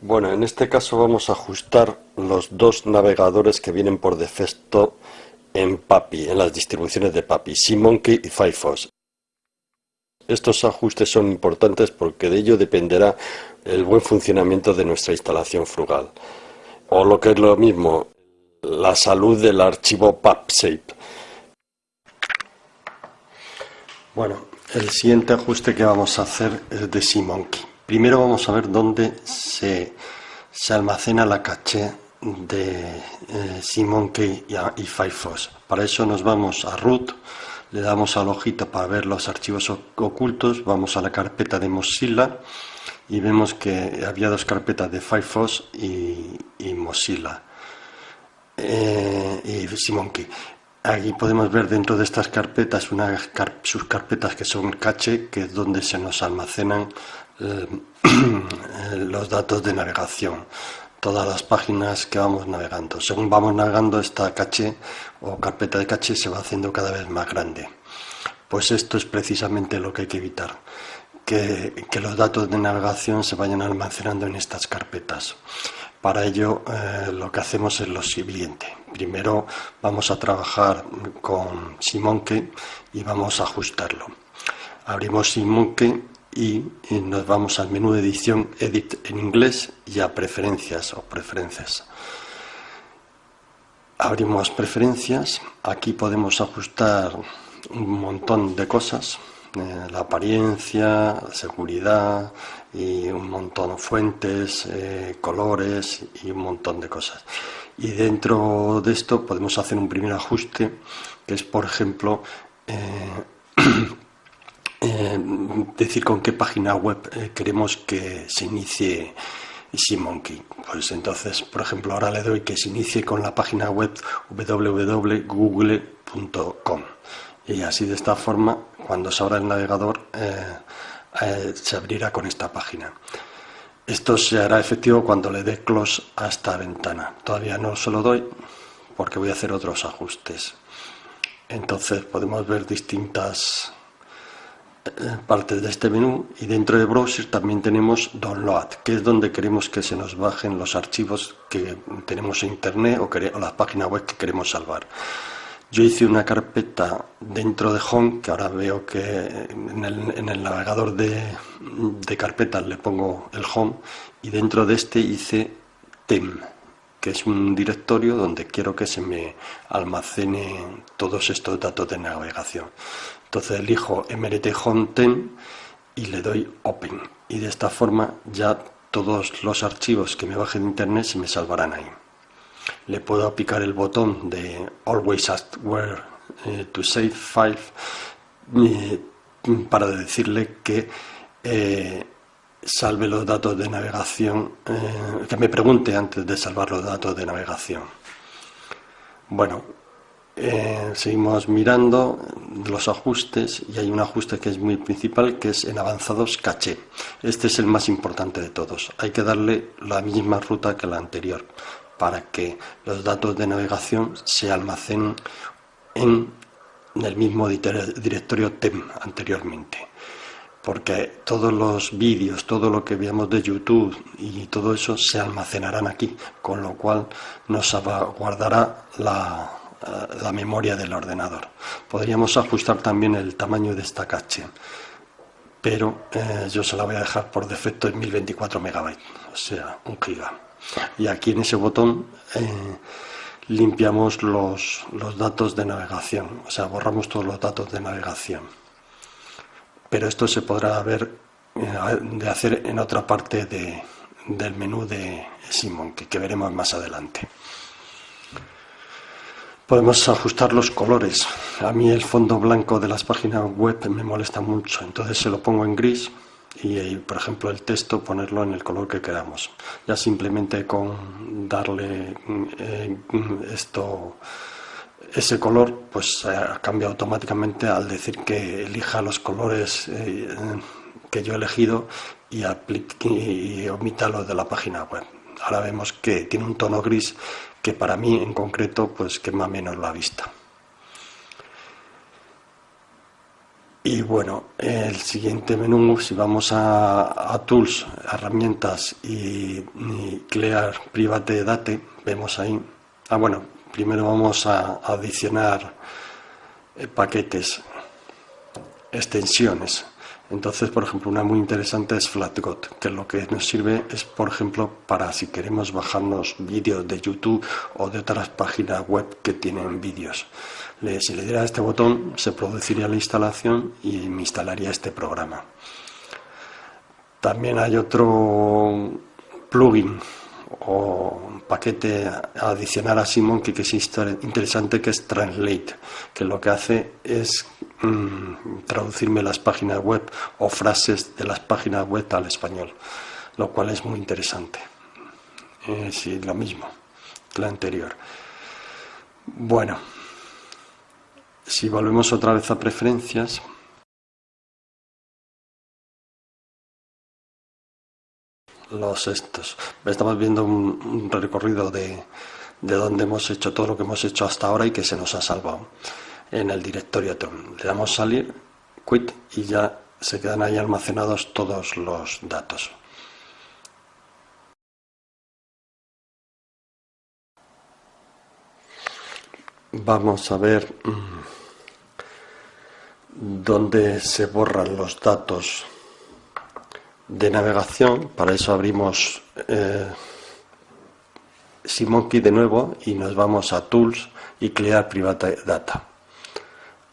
Bueno, en este caso vamos a ajustar los dos navegadores que vienen por defecto en PAPI, en las distribuciones de PAPI, SeaMonkey y Firefox. Estos ajustes son importantes porque de ello dependerá el buen funcionamiento de nuestra instalación frugal. O lo que es lo mismo, la salud del archivo PubSafe. Bueno, el siguiente ajuste que vamos a hacer es de SeaMonkey. Primero vamos a ver dónde se, almacena la caché de eh, SeaMonkey y, Firefox. Para eso nos vamos a root, le damos al ojito para ver los archivos ocultos, vamos a la carpeta de Mozilla y vemos que había dos carpetas de Firefox y, Mozilla eh, y SeaMonkey. Aquí podemos ver dentro de estas carpetas unas sus carpetas que son cache, que es donde se nos almacenan los datos de navegación, todas las páginas que vamos navegando. Según vamos navegando, esta caché o carpeta de caché se va haciendo cada vez más grande. Pues esto es precisamente lo que hay que evitar, que, los datos de navegación se vayan almacenando en estas carpetas. Para ello eh, lo que hacemos es lo siguiente. Primero vamos a trabajar con Simonke y vamos a ajustarlo. Abrimos Simonke y, nos vamos al menú de edición Edit en inglés y a preferencias o preferencias. Abrimos preferencias, aquí podemos ajustar un montón de cosas, eh, la apariencia, seguridad y un montón de fuentes, eh, colores y un montón de cosas. Y dentro de esto podemos hacer un primer ajuste que es por ejemplo eh, Eh, decir con qué página web eh, queremos que se inicie SeaMonkey. Pues entonces, por ejemplo, ahora le doy que se inicie con la página web www.google.com y así de esta forma, cuando se abra el navegador, eh, se abrirá con esta página. Esto se hará efectivo cuando le dé close a esta ventana. Todavía no se lo doy porque voy a hacer otros ajustes. Entonces podemos ver distintas parte de este menú y dentro de browser también tenemos download que es donde queremos que se nos bajen los archivos que tenemos en internet o, o las páginas web que queremos salvar. Yo hice una carpeta dentro de home que ahora veo que en el, navegador de, de, carpetas le pongo el home y dentro de este hice tem que es un directorio donde quiero que se me almacene todos estos datos de navegación entonces elijo MRT Home y le doy Open. Y de esta forma ya todos los archivos que me bajen de internet se me salvarán ahí. Le puedo aplicar el botón de Always Ask Where eh, to Save File eh, para decirle que eh, salve los datos de navegación, que me pregunte antes de salvar los datos de navegación. Bueno, eh, seguimos mirando los ajustes y hay un ajuste que es muy principal que es en avanzados caché. Este es el más importante de todos. Hay que darle la misma ruta que la anterior para que los datos de navegación se almacenen en el mismo directorio TEM anteriormente porque todos los vídeos, todo lo que veamos de YouTube y todo eso se almacenarán aquí, con lo cual nos guardará la, eh, la memoria del ordenador. Podríamos ajustar también el tamaño de esta caché, pero eh, yo se la voy a dejar por defecto en 1024 megabytes, o sea, un giga. Y aquí en ese botón eh, limpiamos los, los datos de navegación, o sea, borramos todos los datos de navegación. Pero esto se podrá ver de hacer en otra parte de, del menú de Simon, que veremos más adelante. Podemos ajustar los colores. A mí el fondo blanco de las páginas web me molesta mucho, entonces se lo pongo en gris y, por ejemplo, el texto ponerlo en el color que queramos. Ya simplemente con darle eh, esto ese color pues cambia automáticamente al decir que elija los colores eh, que yo he elegido y, y omita los de la página web. Ahora vemos que tiene un tono gris que para mí en concreto pues quema menos la vista. Y bueno, el siguiente menú, si vamos a, Tools, herramientas y, Clear Private Date, vemos ahí. Ah, bueno, primero vamos a adicionar eh, paquetes, extensiones. Entonces, por ejemplo, una muy interesante es FlatGot, que lo que nos sirve es, por ejemplo, para si queremos bajarnos vídeos de YouTube o de otras páginas web que tienen vídeos. Si le diera este botón, se produciría la instalación y me instalaría este programa. También hay otro plugin o paquete adicional a SimonKey que es interesante que es Translate, que lo que hace es mm, traducirme las páginas web o frases de las páginas web al español, lo cual es muy interesante. Eh, sí, lo mismo que la anterior. Bueno, si volvemos otra vez a preferencias, los estos. Estamos viendo un, recorrido de, de, donde hemos hecho todo lo que hemos hecho hasta ahora y que se nos ha salvado en el directorio Le damos salir, quit y ya se quedan ahí almacenados todos los datos. Vamos a ver mm, dónde se borran los datos de navegación, para eso abrimos eh, SimonKey de nuevo y nos vamos a Tools y Clear Private Data.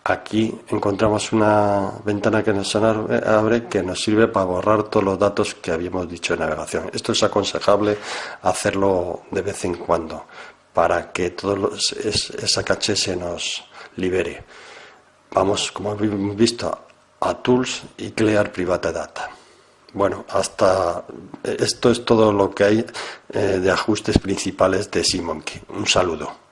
Aquí encontramos una ventana que nos abre que nos sirve para borrar todos los datos que habíamos dicho de navegación. Esto es aconsejable hacerlo de vez en cuando para que todo esa caché se nos libere. Vamos, como hemos visto, a Tools y Clear Private Data. Bueno, hasta esto es todo lo que hay eh, de ajustes principales de SimonKey. Un saludo.